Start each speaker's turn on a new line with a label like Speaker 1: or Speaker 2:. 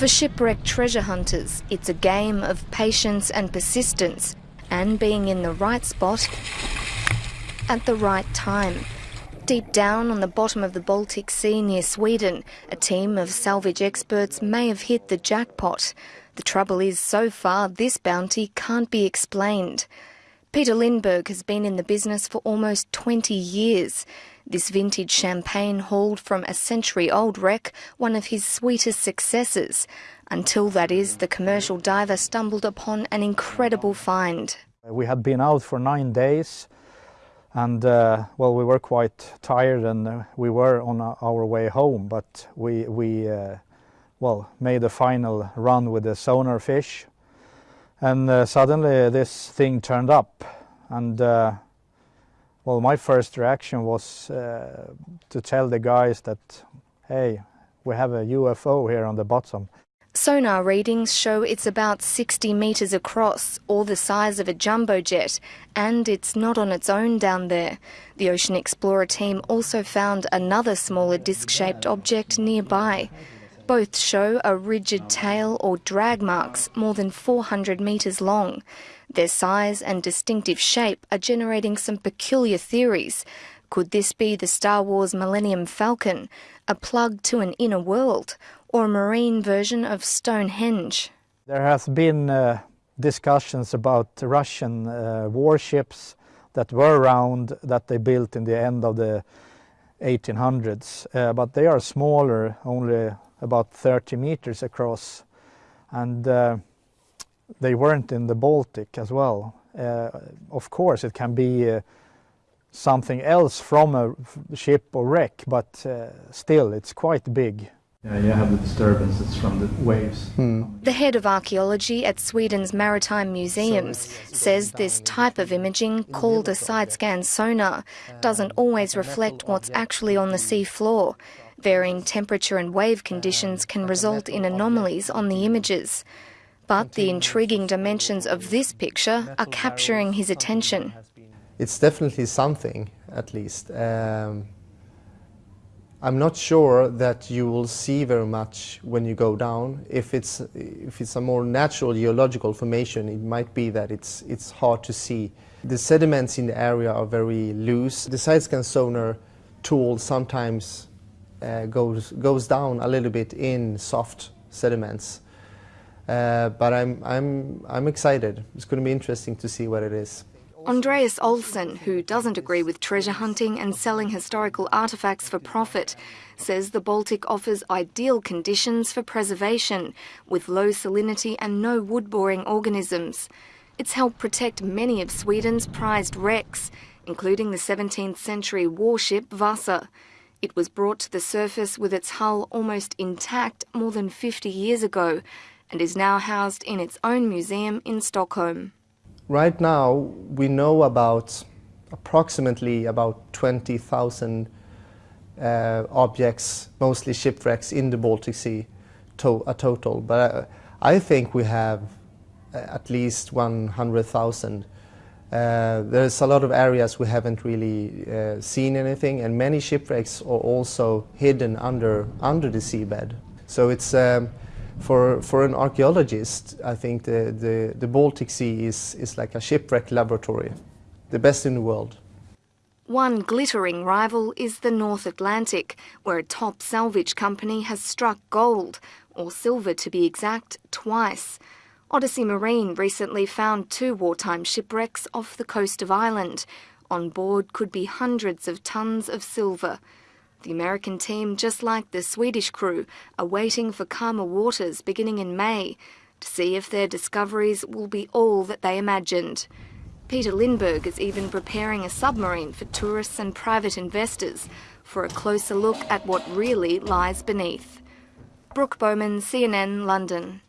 Speaker 1: For shipwrecked treasure hunters, it's a game of patience and persistence and being in the right spot at the right time. Deep down on the bottom of the Baltic Sea near Sweden, a team of salvage experts may have hit the jackpot. The trouble is, so far, this bounty can't be explained. Peter Lindberg has been in the business for almost 20 years. This vintage champagne hauled from a century old wreck, one of his sweetest successes. Until that is, the commercial diver stumbled upon an incredible find.
Speaker 2: We had been out for nine days and uh, well we were quite tired and uh, we were on our way home but we, we uh, well made a final run with the sonar fish and uh, suddenly this thing turned up and uh, well my first reaction was uh, to tell the guys that hey we have a UFO here on the bottom.
Speaker 1: Sonar readings show it's about 60 metres across, or the size of a jumbo jet, and it's not on its own down there. The Ocean Explorer team also found another smaller disc shaped object nearby. Both show a rigid tail or drag marks more than 400 metres long. Their size and distinctive shape are generating some peculiar theories. Could this be the Star Wars Millennium Falcon, a plug to an inner world, or a marine version of Stonehenge?
Speaker 2: There has been uh, discussions about Russian uh, warships that were around that they built in the end of the 1800s, uh, but they are smaller, only about 30 meters across and uh, they weren't in the Baltic as well. Uh, of course it can be uh, something else from a ship or wreck but uh, still it's quite big.
Speaker 3: Yeah, you have the disturbances from the waves.
Speaker 1: Hmm. The head of archaeology at Sweden's Maritime Museums says this type of imaging, called a side scan sonar, doesn't always reflect what's actually on the sea floor. Varying temperature and wave conditions can result in anomalies on the images. But the intriguing dimensions of this picture are capturing his attention.
Speaker 4: It's definitely something, at least. Um, I'm not sure that you will see very much when you go down. If it's, if it's a more natural geological formation, it might be that it's, it's hard to see. The sediments in the area are very loose. The side scan sonar tool sometimes uh, goes, goes down a little bit in soft sediments. Uh, but I'm, I'm, I'm excited. It's going to be interesting to see what it is.
Speaker 1: Andreas Olsson, who doesn't agree with treasure hunting and selling historical artefacts for profit, says the Baltic offers ideal conditions for preservation, with low salinity and no wood-boring organisms. It's helped protect many of Sweden's prized wrecks, including the 17th century warship Vasa. It was brought to the surface with its hull almost intact more than 50 years ago and is now housed in its own museum in Stockholm.
Speaker 4: Right now, we know about approximately about 20,000 uh, objects, mostly shipwrecks in the Baltic Sea, to a total. But uh, I think we have uh, at least 100,000 uh, there's a lot of areas we haven't really uh, seen anything and many shipwrecks are also hidden under, under the seabed. So it's, um, for, for an archaeologist, I think the, the, the Baltic Sea is, is like a shipwreck laboratory, the best in the world.
Speaker 1: One glittering rival is the North Atlantic, where a top salvage company has struck gold, or silver to be exact, twice. Odyssey Marine recently found two wartime shipwrecks off the coast of Ireland. On board could be hundreds of tons of silver. The American team, just like the Swedish crew, are waiting for calmer waters beginning in May to see if their discoveries will be all that they imagined. Peter Lindberg is even preparing a submarine for tourists and private investors for a closer look at what really lies beneath. Brooke Bowman, CNN, London.